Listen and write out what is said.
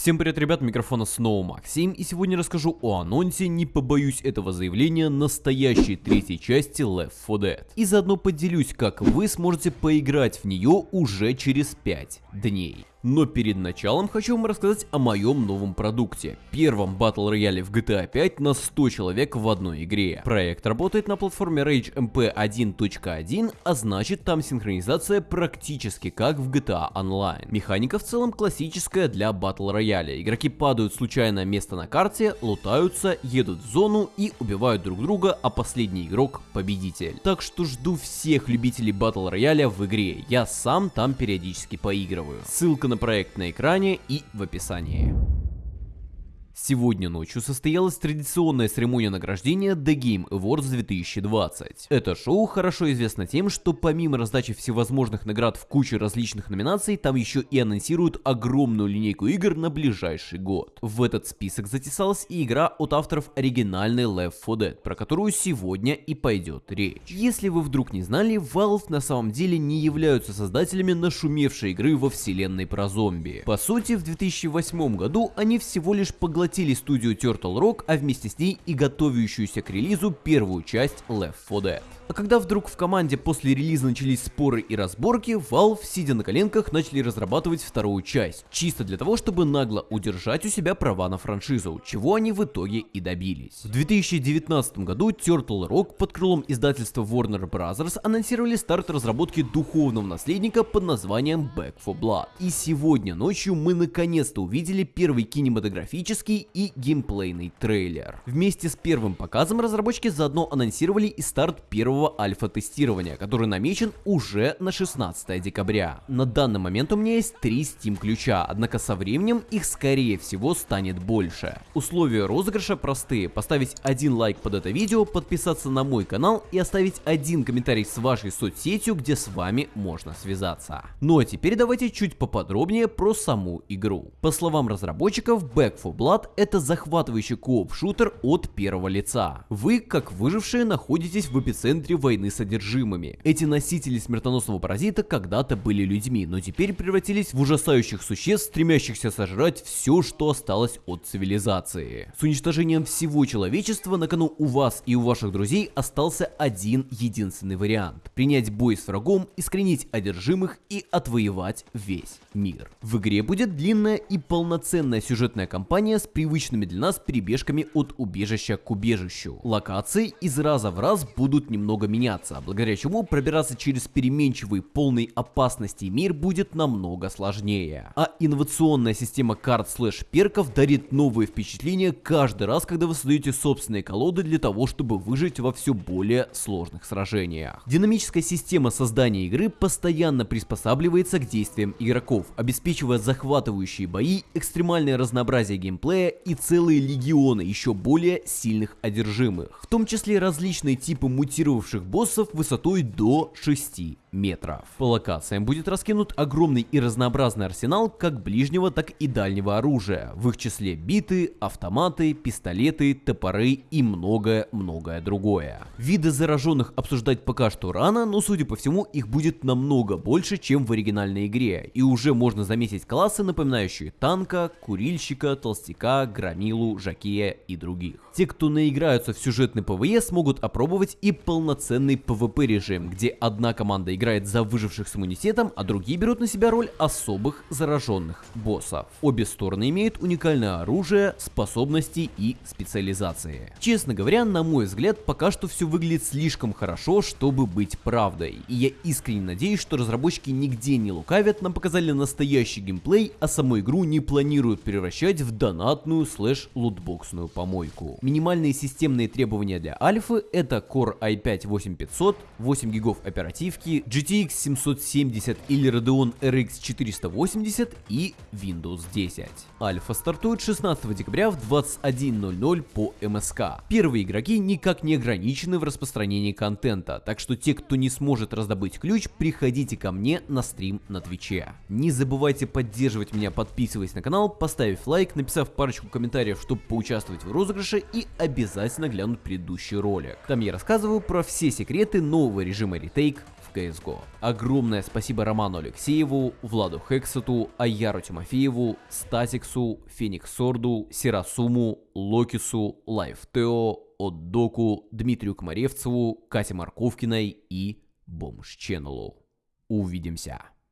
Всем привет, ребят, микрофона снова Максим, и сегодня расскажу о анонсе, не побоюсь этого заявления, настоящей третьей части Left 4 Dead. И заодно поделюсь, как вы сможете поиграть в нее уже через 5 дней. Но перед началом хочу вам рассказать о моем новом продукте. Первом батл рояле в GTA 5 на 100 человек в одной игре. Проект работает на платформе Rage MP 1.1, а значит там синхронизация практически как в GTA Online. Механика в целом классическая для батл рояля. Игроки падают случайно место на карте, лутаются, едут в зону и убивают друг друга, а последний игрок победитель. Так что жду всех любителей батл рояля в игре. Я сам там периодически поигрываю. Ссылка на проект на экране и в описании. Сегодня ночью состоялась традиционная церемония награждения The Game Awards 2020. Это шоу хорошо известно тем, что помимо раздачи всевозможных наград в куче различных номинаций, там еще и анонсируют огромную линейку игр на ближайший год. В этот список затесалась и игра от авторов оригинальной Left 4 Dead, про которую сегодня и пойдет речь. Если вы вдруг не знали, Valve на самом деле не являются создателями нашумевшей игры во вселенной про зомби. По сути, в 2008 году они всего лишь поглотили захватили студию Turtle Rock, а вместе с ней и готовящуюся к релизу первую часть Left 4 Dead. А когда вдруг в команде после релиза начались споры и разборки, Valve, сидя на коленках, начали разрабатывать вторую часть, чисто для того, чтобы нагло удержать у себя права на франшизу, чего они в итоге и добились. В 2019 году Turtle Rock под крылом издательства Warner Bros. анонсировали старт разработки духовного наследника под названием Back 4 Blood. И сегодня ночью мы наконец-то увидели первый кинематографический и геймплейный трейлер. Вместе с первым показом разработчики заодно анонсировали и старт первого первого альфа-тестирования, который намечен уже на 16 декабря. На данный момент у меня есть три Steam ключа, однако со временем их скорее всего станет больше. Условия розыгрыша простые. Поставить один лайк под это видео, подписаться на мой канал и оставить один комментарий с вашей соцсетью, где с вами можно связаться. Ну а теперь давайте чуть поподробнее про саму игру. По словам разработчиков, Back 4 Blood это захватывающий кооп-шутер от первого лица. Вы, как выжившие, находитесь в эпицентре центре войны с. Эти носители смертоносного паразита когда-то были людьми, но теперь превратились в ужасающих существ, стремящихся сожрать все, что осталось от цивилизации. С уничтожением всего человечества на кону у вас и у ваших друзей остался один единственный вариант. Принять бой с врагом, искоренить одержимых и отвоевать весь мир. В игре будет длинная и полноценная сюжетная кампания с привычными для нас перебежками от убежища к убежищу. Локации из раза в раз будут немного много меняться, благодаря чему пробираться через переменчивый, полный опасности мир будет намного сложнее. А инновационная система карт слэш перков дарит новые впечатления каждый раз, когда вы создаете собственные колоды для того, чтобы выжить во все более сложных сражениях. Динамическая система создания игры постоянно приспосабливается к действиям игроков, обеспечивая захватывающие бои, экстремальное разнообразие геймплея и целые легионы еще более сильных одержимых, в том числе различные типы мутировавших бывших боссов высотой до 6 метров. По локациям будет раскинут огромный и разнообразный арсенал как ближнего, так и дальнего оружия, в их числе биты, автоматы, пистолеты, топоры и многое-многое другое. Виды зараженных обсуждать пока что рано, но судя по всему их будет намного больше, чем в оригинальной игре, и уже можно заметить классы, напоминающие танка, курильщика, толстяка, громилу, жакея и других. Те, кто наиграются в сюжетный PvE, смогут опробовать и полноценный PvP режим, где одна команда играет за выживших с иммунитетом, а другие берут на себя роль особых зараженных боссов. Обе стороны имеют уникальное оружие, способности и специализации. Честно говоря, на мой взгляд, пока что все выглядит слишком хорошо, чтобы быть правдой. И я искренне надеюсь, что разработчики нигде не лукавят, нам показали настоящий геймплей, а саму игру не планируют превращать в донатную слэш-лутбоксную помойку. Минимальные системные требования для альфы это Core i5-8500, 8 гигов оперативки, GTX 770 или Radeon RX 480 и Windows 10. Альфа стартует 16 декабря в 21.00 по МСК. Первые игроки никак не ограничены в распространении контента, так что те, кто не сможет раздобыть ключ, приходите ко мне на стрим на Твиче. Не забывайте поддерживать меня, подписываясь на канал, поставив лайк, написав парочку комментариев, чтобы поучаствовать в розыгрыше и обязательно глянуть предыдущий ролик. Там я рассказываю про все секреты нового режима retake CSGO. Огромное спасибо Роману Алексееву, Владу Хексету, Аяру Тимофееву, Статиксу, Феникс Сорду, Сирасуму, Локису, Лайфтео, Отдоку, Дмитрию Комаревцеву, Кате Марковкиной и Бомж Ченнелу. Увидимся!